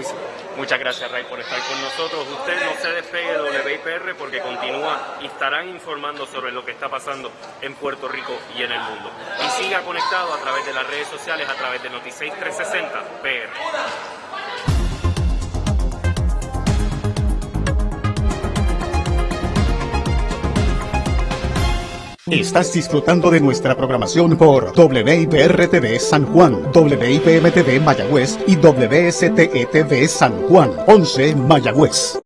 hizo. Muchas gracias, Ray, por estar con nosotros. Usted no se despegue de WIPR porque continúa y estarán informando sobre lo que está pasando en Puerto Rico y en el mundo. Y siga conectado a través de las redes sociales, a través de Noticias 360 PR. Estás disfrutando de nuestra programación por WIPR-TV San Juan, WIPM-TV Mayagüez y WSTE-TV San Juan, 11 Mayagüez.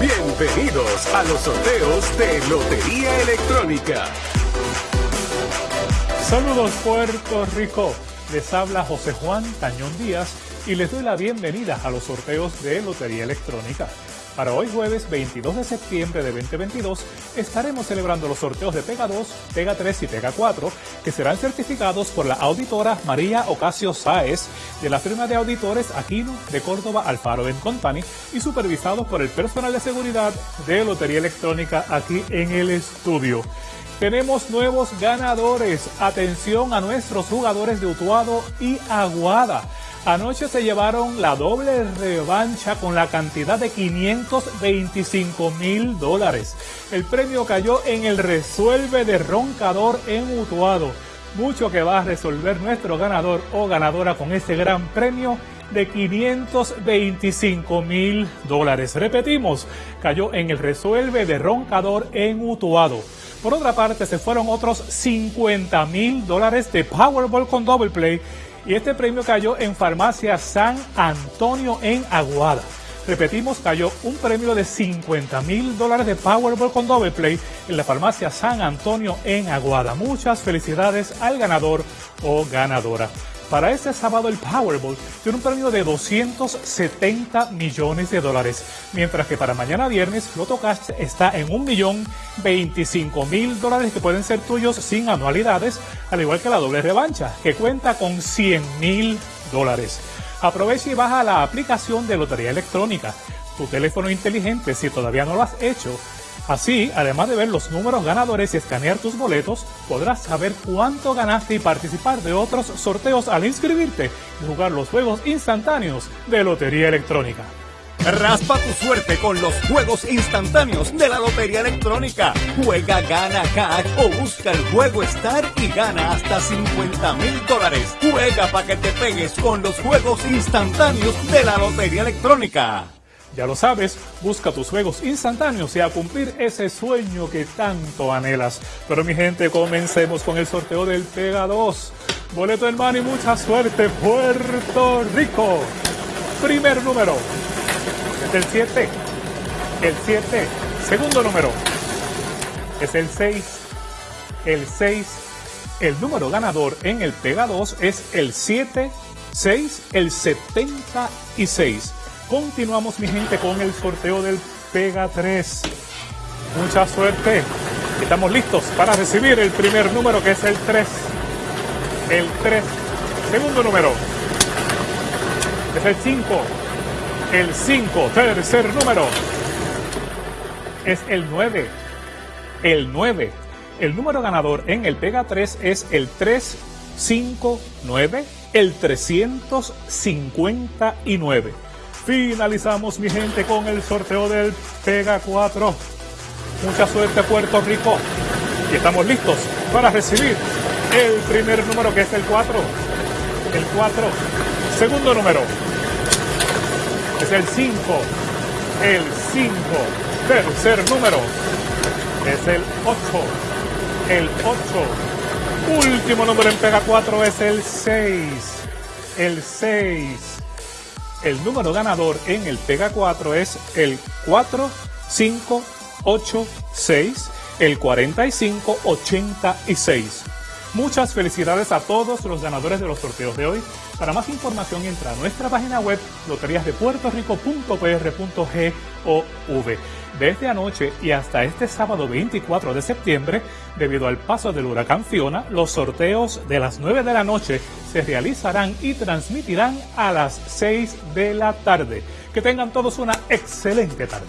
Bienvenidos a los sorteos de Lotería Electrónica. Saludos Puerto Rico. Les habla José Juan Tañón Díaz y les doy la bienvenida a los sorteos de Lotería Electrónica. Para hoy jueves 22 de septiembre de 2022 estaremos celebrando los sorteos de Pega 2, Pega 3 y Pega 4 que serán certificados por la auditora María Ocasio Sáez de la firma de auditores Aquino de Córdoba Alfaro Company y supervisados por el personal de seguridad de Lotería Electrónica aquí en el estudio. Tenemos nuevos ganadores. Atención a nuestros jugadores de Utuado y Aguada. Anoche se llevaron la doble revancha con la cantidad de 525 mil dólares. El premio cayó en el resuelve de roncador en Utuado. Mucho que va a resolver nuestro ganador o ganadora con este gran premio de 525 mil dólares. Repetimos, cayó en el resuelve de roncador en Utuado. Por otra parte, se fueron otros 50 mil dólares de Powerball con Double Play y este premio cayó en Farmacia San Antonio en Aguada. Repetimos, cayó un premio de 50 mil dólares de Powerball con Double Play en la farmacia San Antonio en Aguada. Muchas felicidades al ganador o ganadora. Para este sábado el Powerball tiene un premio de 270 millones de dólares, mientras que para mañana viernes Cash está en un millón 25 mil dólares que pueden ser tuyos sin anualidades, al igual que la doble revancha, que cuenta con 100 mil dólares. Aprovecha y baja la aplicación de Lotería Electrónica. Tu teléfono inteligente, si todavía no lo has hecho, Así, además de ver los números ganadores y escanear tus boletos, podrás saber cuánto ganaste y participar de otros sorteos al inscribirte y jugar los juegos instantáneos de Lotería Electrónica. Raspa tu suerte con los juegos instantáneos de la Lotería Electrónica. Juega, gana cash o busca el juego Star y gana hasta 50 mil dólares. Juega para que te pegues con los juegos instantáneos de la Lotería Electrónica. Ya lo sabes, busca tus juegos instantáneos y a cumplir ese sueño que tanto anhelas. Pero mi gente, comencemos con el sorteo del Pega 2. Boleto en mano y mucha suerte, Puerto Rico. Primer número. Es el 7. El 7. Segundo número. Es el 6. El 6. El número ganador en el Pega 2 es el 7, 6, el 76. Continuamos, mi gente, con el sorteo del Pega 3. Mucha suerte. Estamos listos para recibir el primer número, que es el 3. El 3. Segundo número. Es el 5. El 5. Tercer número. Es el 9. El 9. El número ganador en el Pega 3 es el 359. El 359. Finalizamos, mi gente, con el sorteo del Pega 4. Mucha suerte, Puerto Rico. Y estamos listos para recibir el primer número, que es el 4. El 4. Segundo número. Es el 5. El 5. Tercer número. Es el 8. El 8. Último número en Pega 4 es el 6. El 6. El número ganador en el Pega 4 es el 4586, el 4586. Muchas felicidades a todos los ganadores de los sorteos de hoy. Para más información entra a nuestra página web loteriasdepuertorico.pr.gov. Desde anoche y hasta este sábado 24 de septiembre, debido al paso del huracán Fiona, los sorteos de las 9 de la noche se realizarán y transmitirán a las 6 de la tarde. Que tengan todos una excelente tarde.